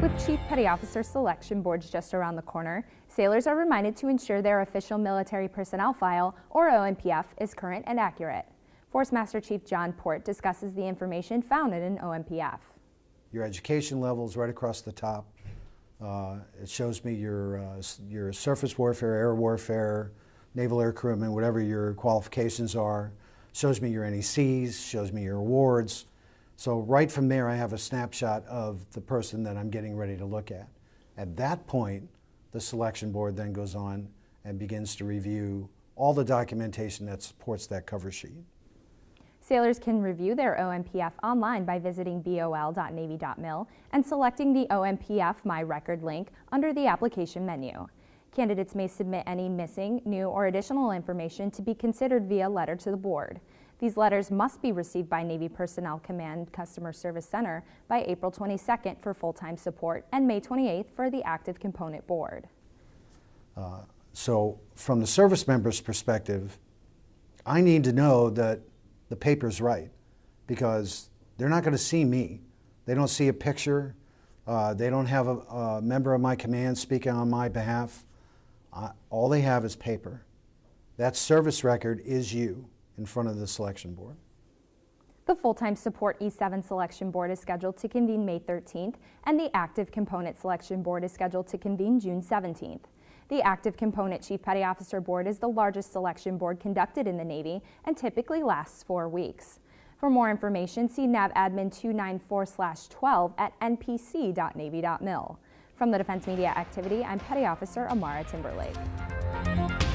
With Chief Petty Officer selection boards just around the corner, sailors are reminded to ensure their official military personnel file, or OMPF, is current and accurate. Force Master Chief John Port discusses the information found in an OMPF. Your education level is right across the top. Uh, it shows me your, uh, your surface warfare, air warfare, naval air crewman, whatever your qualifications are. Shows me your NECs, shows me your awards. So right from there, I have a snapshot of the person that I'm getting ready to look at. At that point, the selection board then goes on and begins to review all the documentation that supports that cover sheet. Sailors can review their OMPF online by visiting bol.navy.mil and selecting the OMPF My Record link under the application menu. Candidates may submit any missing, new, or additional information to be considered via letter to the board. These letters must be received by Navy Personnel Command Customer Service Center by April 22nd for full-time support and May 28th for the active component board. Uh, so from the service member's perspective, I need to know that the paper's right because they're not going to see me. They don't see a picture. Uh, they don't have a, a, member of my command speaking on my behalf. All they have is paper. That service record is you in front of the selection board. The full-time support E7 selection board is scheduled to convene May 13th, and the active component selection board is scheduled to convene June 17th. The Active Component Chief Petty Officer Board is the largest selection board conducted in the Navy and typically lasts four weeks. For more information, see NAVADMIN 294-12 at npc.navy.mil. From the Defense Media Activity, I'm Petty Officer Amara Timberlake.